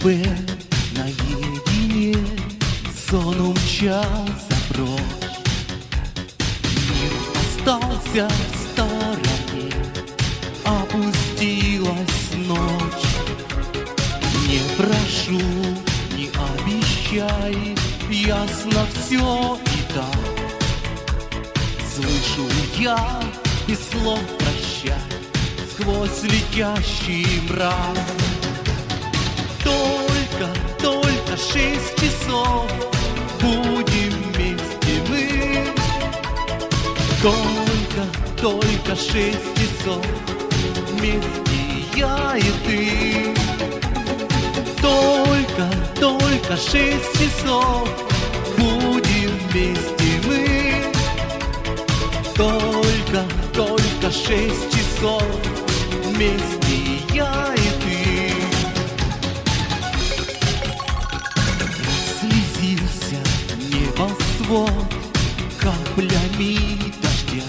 купе наедине Сон умчался прочь. Мир остался в стороне Опустилась ночь. Не прошу, не обещай Ясно все и так Слышу я и слов прощай Сквозь летящий мрак только, только шесть часов Будем вместе мы. Только, только шесть часов Вместе я и ты. Только, только шесть часов Будем вместе мы. Только, только шесть часов Вместе небосвод каплями дождя.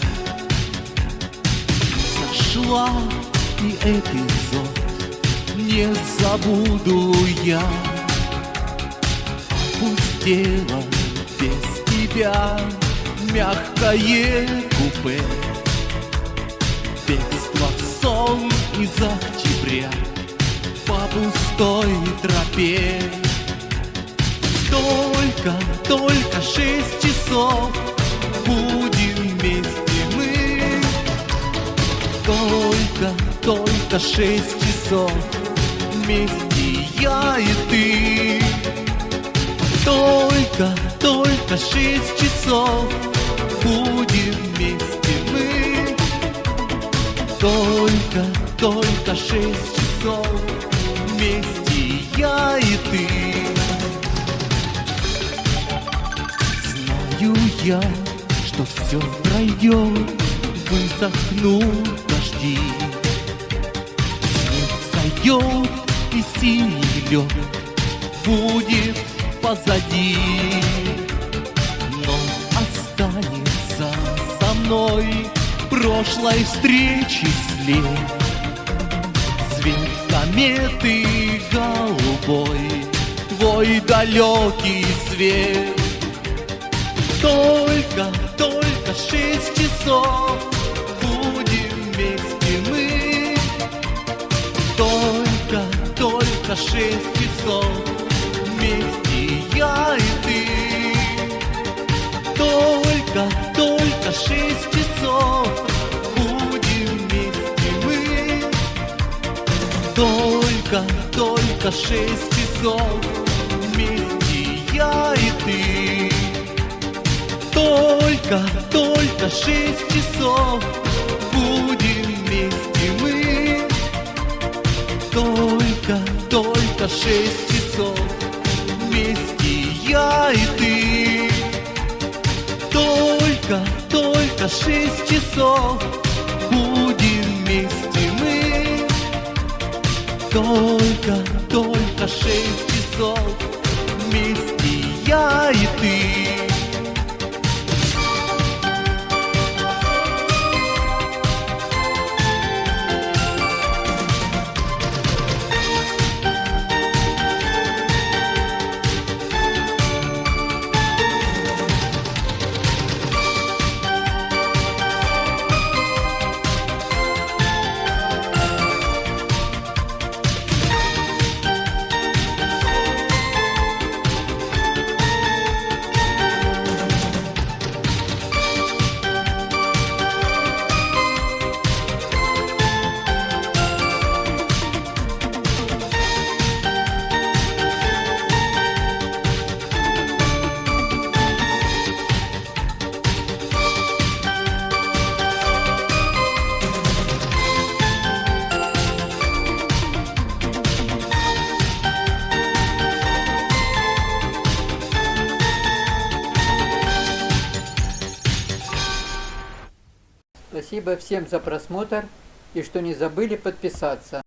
Сошла и эпизод не забуду я. Пустела без тебя мягкое купе. Бегство сон из октября по пустой тропе только, только шесть часов Будем вместе мы. Только, только шесть часов Вместе я и ты. Только, только шесть часов Будем вместе мы. Только, только шесть часов Вместе я и ты Знаю я, что все пройдет, высохнут дожди. Снег сойдет, и синий лед будет позади. Но останется со мной прошлой встречи след. Цвет кометы голубой, твой далекий свет. Только, только шесть часов Будем вместе мы. Только, только шесть часов Вместе я и ты. Только, только шесть часов Будем вместе мы. Только, только шесть часов только, только шесть часов Будем вместе мы. Только, только шесть часов Вместе я и ты. Только, только шесть часов Будем вместе мы. Только, только шесть часов Спасибо всем за просмотр и что не забыли подписаться.